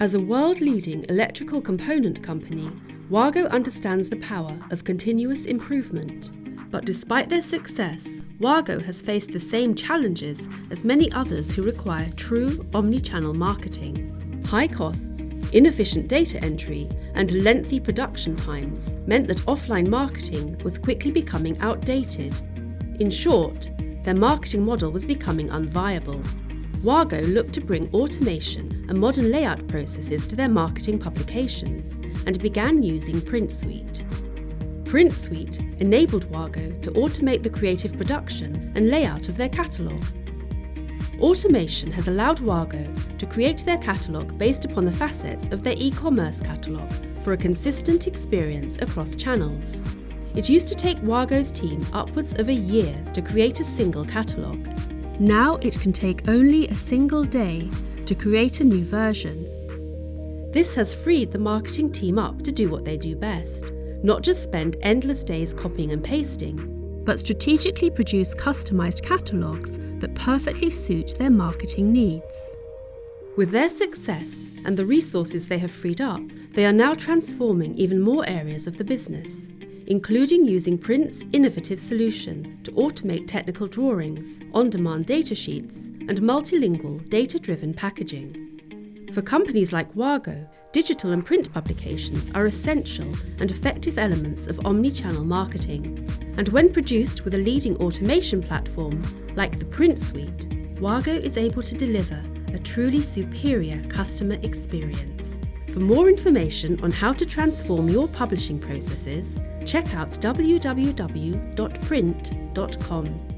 As a world-leading electrical component company, Wago understands the power of continuous improvement. But despite their success, Wago has faced the same challenges as many others who require true omni-channel marketing. High costs, inefficient data entry, and lengthy production times meant that offline marketing was quickly becoming outdated. In short, their marketing model was becoming unviable. Wago looked to bring automation and modern layout processes to their marketing publications and began using priint:suite. priint:suite enabled Wago to automate the creative production and layout of their catalogue. Automation has allowed Wago to create their catalogue based upon the facets of their e-commerce catalogue for a consistent experience across channels. It used to take Wago's team upwards of a year to create a single catalogue. Now it can take only a single day to create a new version. This has freed the marketing team up to do what they do best, not just spend endless days copying and pasting, but strategically produce customised catalogues that perfectly suit their marketing needs. With their success and the resources they have freed up, they are now transforming even more areas of the business including using priint's innovative solution to automate technical drawings, on-demand datasheets, and multilingual data-driven packaging. For companies like Wago, digital and print publications are essential and effective elements of omni-channel marketing. And when produced with a leading automation platform like the priint:suite, Wago is able to deliver a truly superior customer experience. For more information on how to transform your publishing processes, check out www.priint.com.